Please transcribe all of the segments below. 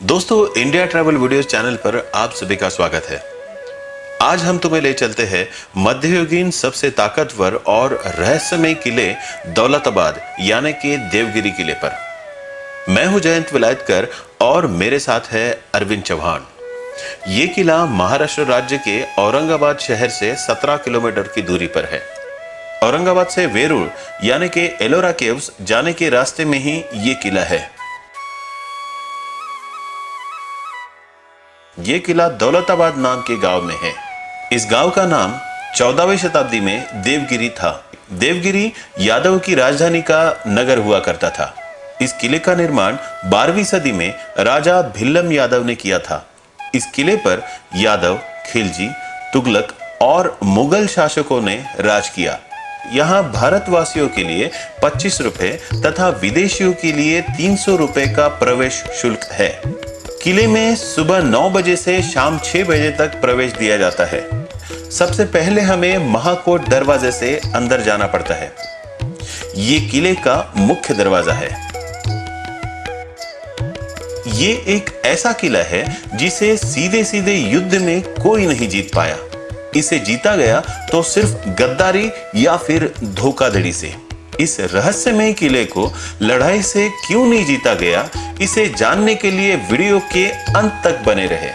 दोस्तों India travel videos channel पर आप सभी का स्वागत है। आज हम तुम्हें ले चलते हैं मध्ययुगीन सबसे ताकतवर और रहस्यमय किले दौलताबाद, यानी कि देवगिरी किले पर। मैं हूँ जयंत विलायतकर और मेरे साथ है अरविंद चौहान। ये किला महाराष्ट्र राज्य के औरंगाबाद शहर से 17 किलोमीटर की दूरी पर है। औरंगाबाद से वेरूळ, यानी कि एलोरा केव्स, जाने के रास्ते में ही ये किला है। ये किला दौलताबाद नाम के गाँव में है। इस गाँव का नाम चौदहवीं शताब्दी में देवगिरी था। देवगिरी यादव की राजधानी का नगर हुआ करता था। इस किले का निर्माण 12वीं सदी में राजा भिल्लम यादव ने किया था। इस किले पर यादव, खिलजी, तुगलक और मुगल शासकों ने राज किया। यहाँ भारतवासियों के लिए 25 रुपए तथा विदेशियों के लिए 300 रुपए का प्रवेश शुल्क है। किले में सुबह 9 बजे से शाम 6 बजे तक प्रवेश दिया जाता है। सबसे पहले हमें महाकोट दरवाजे से अंदर जाना पड़ता है। ये किले का मुख्य दरवाज़ा है। ये एक ऐसा किला है जिसे सीधे सीधे युद्ध में कोई नहीं जीत पाया। इसे जीता गया तो सिर्फ़ गद्दारी या फिर धोखाधड़ी से। इस रहस्यमय किले को लड़ाई से क्यों नहीं जीता गया, इसे जानने के लिए वीडियो के अंत तक बने रहे।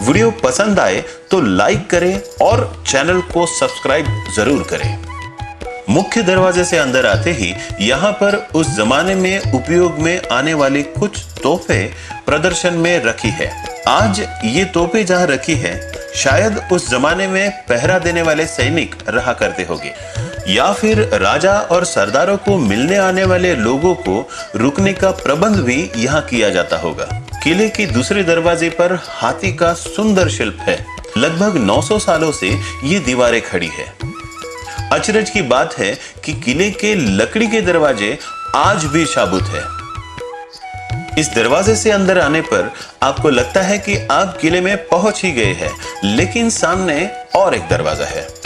वीडियो पसंद आए तो लाइक करें और चैनल को सब्सक्राइब ज़रूर करें। मुख्य दरवाजे से अंदर आते ही यहाँ पर उस जमाने में उपयोग में आने वाले कुछ तोहफे प्रदर्शन में रखी है। आज ये तोहफे जहाँ रखी है, शायद उस जमाने में पहरा देने वाले सैनिक रहा करते होंगे। या फिर राजा और सरदारों को मिलने आने वाले लोगों को रुकने का प्रबंध भी यहाँ किया जाता होगा। किले के दूसरे दरवाजे पर हाथी का सुंदर शिल्प है। लगभग 900 सालों से ये दीवारें खड़ी है। अचरज की बात है कि किले के लकड़ी के दरवाजे आज भी शाबुत है। इस दरवाजे से अंदर आने पर आपको लगता है कि आप किले में पहुँच ही गए हैं, लेकिन सामने और एक दरवाज़ा है।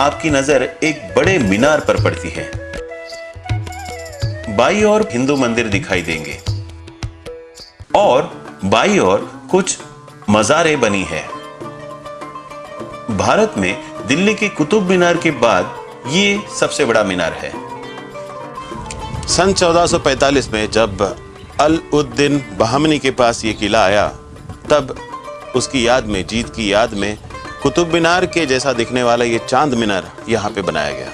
आपकी नज़र एक बड़े मीनार पर पड़ती है। बाई और हिंदू मंदिर दिखाई देंगे। और बाई और कुछ मज़ारे बनी है। भारत में दिल्ली के कुतुब मीनार के बाद ये सबसे बड़ा मीनार है। सन 1445 में जब अल उद्दीन बहमनी के पास ये किला आया, तब उसकी याद में, जीत की याद में कुतुब मीनार के जैसा दिखने वाला ये चाँद मीनार यहाँ पे बनाया गया।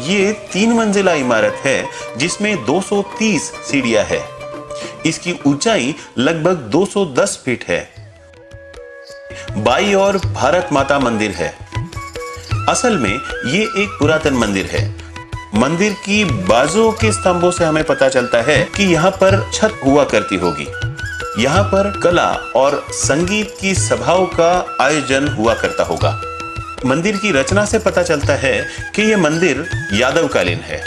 ये तीन मंजिला इमारत है, जिसमें 230 सीढ़ियाँ है। इसकी ऊंचाई लगभग 210 फीट है। बाई और भारत माता मंदिर है। असल में ये एक पुरातन मंदिर है। मंदिर की बाजुओं के स्तंभों से हमें पता चलता है कि यहाँ पर छत हुआ करती होगी। यहाँ पर कला और संगीत की सभाओं का आयोजन हुआ करता होगा। मंदिर की रचना से पता चलता है कि यह मंदिर यादवकालीन है।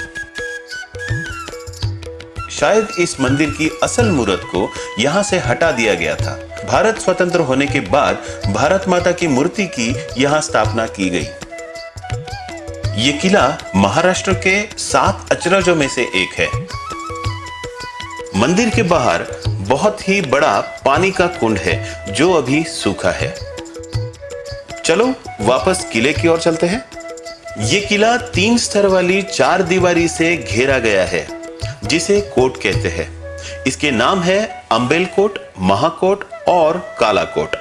शायद इस मंदिर की असल मूर्त को यहाँ से हटा दिया गया था। भारत स्वतंत्र होने के बाद भारत माता की मूर्ति की यहाँ स्थापना की गई। ये किला महाराष्ट्र के सात अचरजों में से एक है। मंदिर के बाहर बहुत ही बड़ा पानी का कुंड है, जो अभी सूखा है। चलो, वापस किले की ओर चलते हैं। ये किला तीन स्तर वाली चार दीवारी से घेरा गया है, जिसे कोट कहते हैं। इसके नाम है अंबेल कोट, महाकोट और कालाकोट।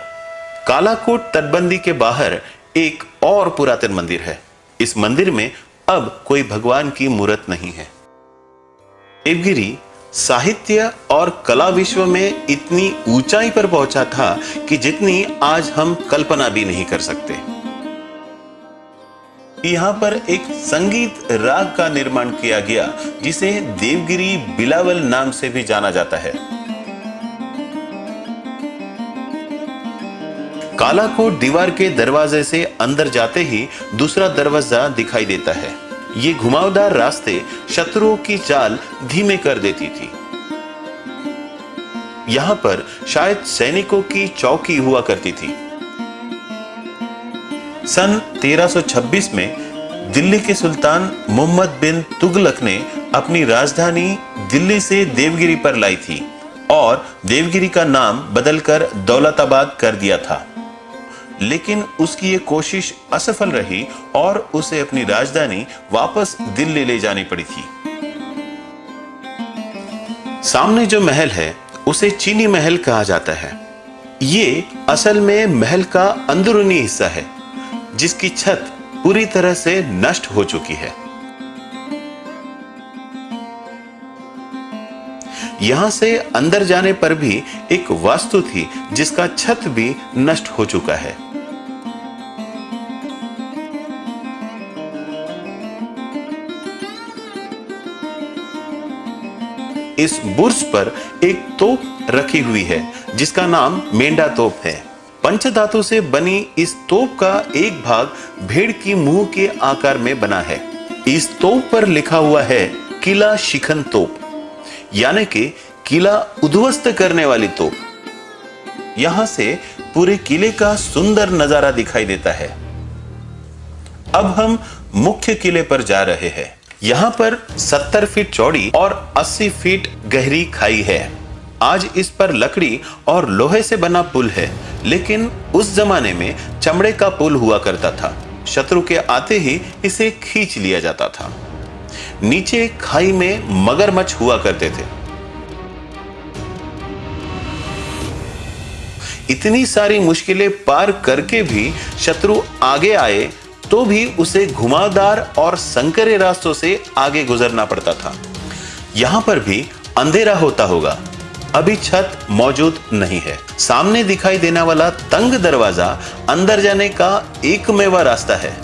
कालाकोट तटबंदी के बाहर एक और पुरातन मंदिर है। इस मंदिर में अब कोई भगवान की मूर्त नहीं है। देवगिरी साहित्य और कला विश्व में इतनी ऊंचाई पर पहुँचा था कि जितनी आज हम कल्पना भी नहीं कर सकते। यहाँ पर एक संगीत राग का निर्माण किया गया, जिसे देवगिरी बिलावल नाम से भी जाना जाता है। काला को दीवार के दरवाजे से अंदर जाते ही दूसरा दरवाज़ा दिखाई देता है। ये घुमावदार रास्ते शत्रुओं की चाल धीमे कर देती थी। यहाँ पर शायद सैनिकों की चौकी हुआ करती थी। सन 1326 में दिल्ली के सुल्तान मोहम्मद बिन तुगलक ने अपनी राजधानी दिल्ली से देवगिरी पर लाई थी और देवगिरी का नाम बदलकर दौलताबाद कर दिया था। लेकिन उसकी ये कोशिश असफल रही और उसे अपनी राजधानी वापस दिल्ली ले जानी पड़ी थी। सामने जो महल है, उसे चीनी महल कहा जाता है। ये असल में महल का अंदरूनी हिस्सा है, जिसकी छत पूरी तरह से नष्ट हो चुकी है। यहाँ से अंदर जाने पर भी एक वास्तु थी, जिसका छत भी नष्ट हो चुका है। इस बुर्ज पर एक तोप रखी हुई है, जिसका नाम मेंढा तोप है। पंचधातु से बनी इस तोप का एक भाग भेड़ की मुँह के आकार में बना है। इस तोप पर लिखा हुआ है, किला शिखन तोप। यानी कि किला उद्ध्वस्त करने वाली तोप। यहाँ से पूरे किले का सुंदर नज़ारा दिखाई देता है। अब हम मुख्य किले पर जा रहे हैं। यहाँ पर 70 फीट चौड़ी और 80 फीट गहरी खाई है। आज इस पर लकड़ी और लोहे से बना पुल है, लेकिन उस जमाने में चमड़े का पुल हुआ करता था। शत्रु के आते ही इसे खींच लिया जाता था। नीचे खाई में मगरमच्छ हुआ करते थे। इतनी सारी मुश्किलें पार करके भी शत्रु आगे आए तो भी उसे घुमावदार और संकरे रास्तों से आगे गुजरना पड़ता था। यहाँ पर भी अंधेरा होता होगा। अभी छत मौजूद नहीं है। सामने दिखाई देने वाला तंग दरवाज़ा अंदर जाने का एकमेवा रास्ता है।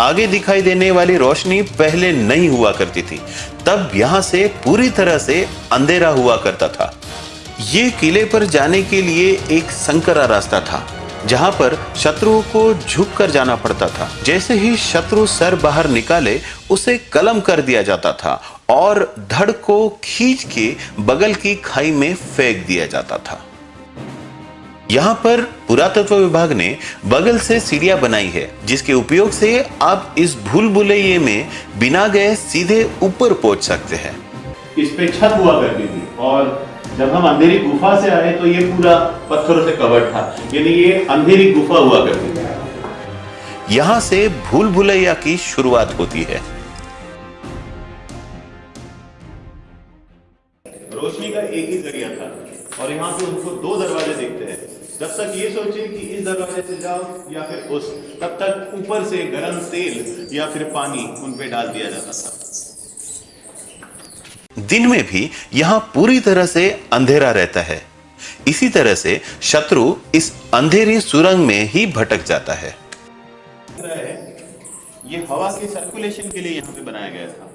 आगे दिखाई देने वाली रोशनी पहले नहीं हुआ करती थी। तब यहाँ से पूरी तरह से अंधेरा हुआ करता था। ये किले पर जाने के लिए एक संकरा रास्ता था। जहाँ पर शत्रुओं को झुक कर जाना पड़ता था। जैसे ही शत्रु सर बाहर निकाले, उसे कलम कर दिया जाता था और धड़ को खींच के बगल की खाई में फेंक दिया जाता था। यहाँ पर पुरातत्व विभाग ने बगल से सीढ़िया बनाई है, जिसके उपयोग से आप इस भूल भुलैये में बिना गए सीधे ऊपर पहुँच सकते हैं। इस पे छत हुआ करती थी और जब हम अंधेरी गुफा से आए तो ये पूरा पत्थरों से कवर था। यानी ये अंधेरी गुफा हुआ करती थी। यहाँ से भूल भुलैया की शुरुआत होती है। रोशनी का एक ही ज़रिया था और यहाँ से उनको दो दरवाजे देखते हैं। जब तक ये सोचे कि इस दरवाजे से जाओ या फिर उस तब तक ऊपर से गर्म तेल या फिर पानी उन पे डाल दिया जाता था। दिन में भी यहाँ पूरी तरह से अंधेरा रहता है। इसी तरह से शत्रु इस अंधेरी सुरंग में ही भटक जाता है। ये हवा के सर्कुलेशन के लिए यहाँ पे बनाया गया था।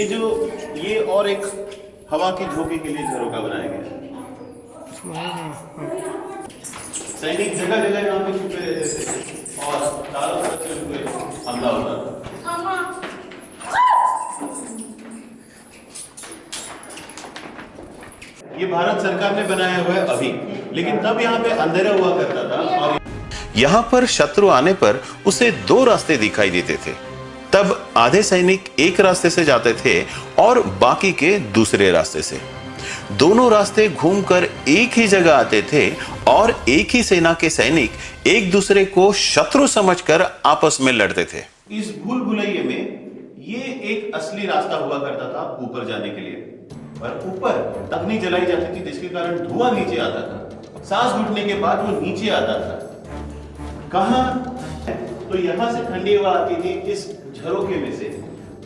ये जो, ये और एक हवा के झोंके के लिए झरोका बनाया गया। सैनिक जगह जगह यहाँ पे छुपे रहते थे और चारों तरफ़ से उनको हमला होता था ये भारत सरकार ने बनाया हुआ है अभी। लेकिन तब यहाँ पे अंधेरा हुआ करता था और यहाँ पर शत्रु आने पर उसे दो रास्ते दिखाई देते थे। तब आधे सैनिक एक रास्ते से जाते थे और बाकी के दूसरे रास्ते से। दोनों रास्ते घूमकर एक ही जगह आते थे और एक ही सेना के सैनिक एक दूसरे को शत्रु समझकर आपस में लड़ते थे। इस भूल भुलैये में ये एक असली रास्ता हुआ करता था ऊपर जाने के लिए। पर ऊपर अग्नि जलाई जाती थी, जिसके कारण धुआँ नीचे आता था। सांस घुटने के बाद वो नीचे आता था। कहा तो यहाँ से ठंडी हवा आती थी, इस झरोके में से।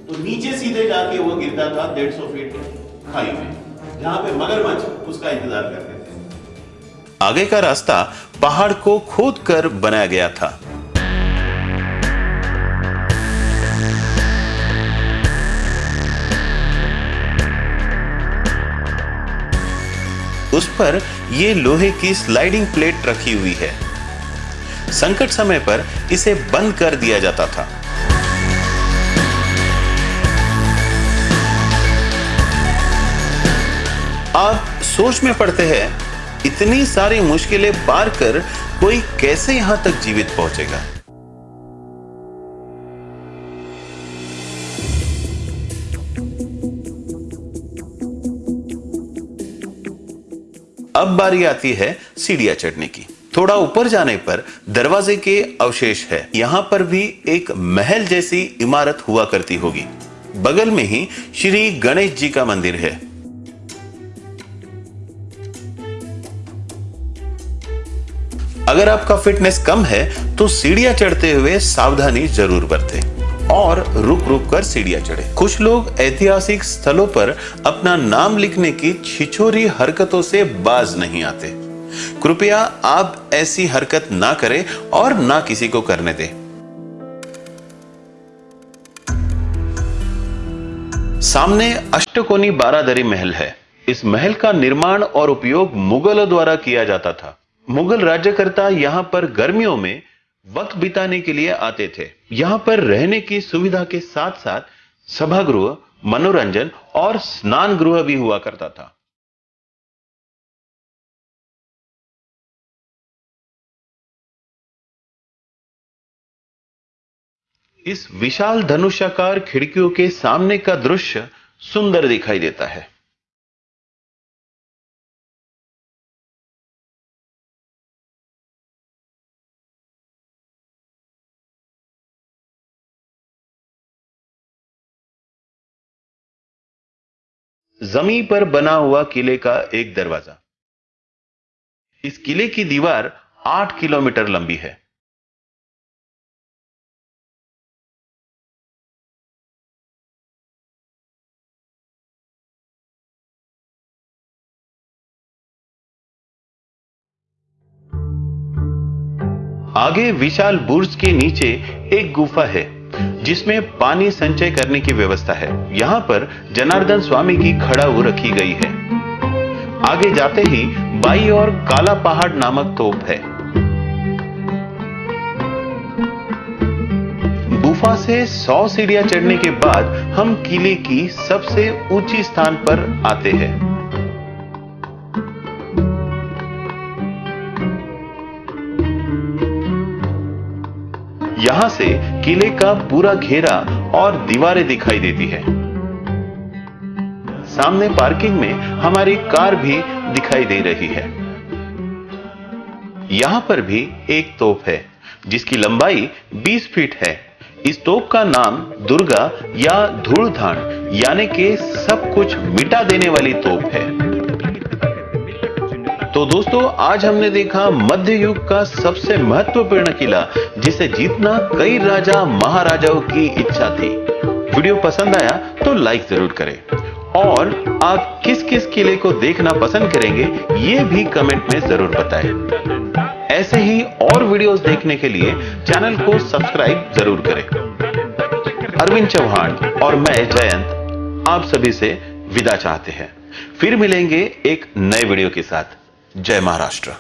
तो नीचे सीधे जाके वो गिरता था डेढ़ सौ फीट खाई में, जहाँ पे मगरमच्छ उसका इंतज़ार करते थे। आगे का रास्ता पहाड़ को खोद कर बनाया गया था। उस पर ये लोहे की स्लाइडिंग प्लेट रखी हुई है। संकट समय पर इसे बंद कर दिया जाता था। आप सोच में पड़ते हैं, इतनी सारी मुश्किलें पार कर कोई कैसे यहाँ तक जीवित पहुंचेगा? अब बारी आती है सीढ़ियाँ चढ़ने की। थोड़ा ऊपर जाने पर दरवाजे के अवशेष है। यहाँ पर भी एक महल जैसी इमारत हुआ करती होगी। बगल में ही श्री गणेश जी का मंदिर है। अगर आपका फिटनेस कम है तो सीढ़ियाँ चढ़ते हुए सावधानी ज़रूर बरतें। और रुक रुक कर सीढ़ियाँ चढ़े। कुछ लोग ऐतिहासिक स्थलों पर अपना नाम लिखने की छिछोरी हरकतों से बाज नहीं आते। कृपया आप ऐसी हरकत ना करें और ना किसी को करने दें। सामने अष्टकोनी बारादरी महल है। इस महल का निर्माण और उपयोग मुगलों द्वारा किया जाता था। मुगल राज्यकर्ता यहाँ पर गर्मियों में वक्त बिताने के लिए आते थे। यहाँ पर रहने की सुविधा के साथ साथ सभागृह, मनोरंजन और स्नान गृह भी हुआ करता था। इस विशाल धनुषाकार खिड़कियों के सामने का दृश्य सुंदर दिखाई देता है। ज़मीन पर बना हुआ किले का एक दरवाज़ा। इस किले की दीवार आठ किलोमीटर लंबी है। आगे विशाल बुर्ज के नीचे एक गुफा है। जिसमें पानी संचय करने की व्यवस्था है। यहाँ पर जनार्दन स्वामी की खड़ाऊ रखी गई है। आगे जाते ही बाई और काला पहाड़ नामक तोप है। गुफा से 100 सीढ़ियाँ चढ़ने के बाद हम किले की सबसे ऊँची स्थान पर आते हैं। यहाँ से किले का पूरा घेरा और दीवारें दिखाई देती है। सामने पार्किंग में हमारी कार भी दिखाई दे रही है। यहाँ पर भी एक तोप है, जिसकी लंबाई 20 फीट है। इस तोप का नाम दुर्गा या धूलधान, यानी कि सब कुछ मिटा देने वाली तोप है। तो दोस्तों, आज हमने देखा मध्य युग का सबसे महत्वपूर्ण किला, जिसे जीतना कई राजा महाराजाओं की इच्छा थी। वीडियो पसंद आया तो लाइक ज़रूर करें। और आप किस किस किले को देखना पसंद करेंगे, ये भी कमेंट में ज़रूर बताएँ। ऐसे ही और वीडियोस देखने के लिए चैनल को सब्सक्राइब ज़रूर करें। अरविंद चौहान और मैं, जयंत, आप सभी से विदा चाहते हैं। फिर मिलेंगे एक नए वीडियो के साथ। जय महाराष्ट्र।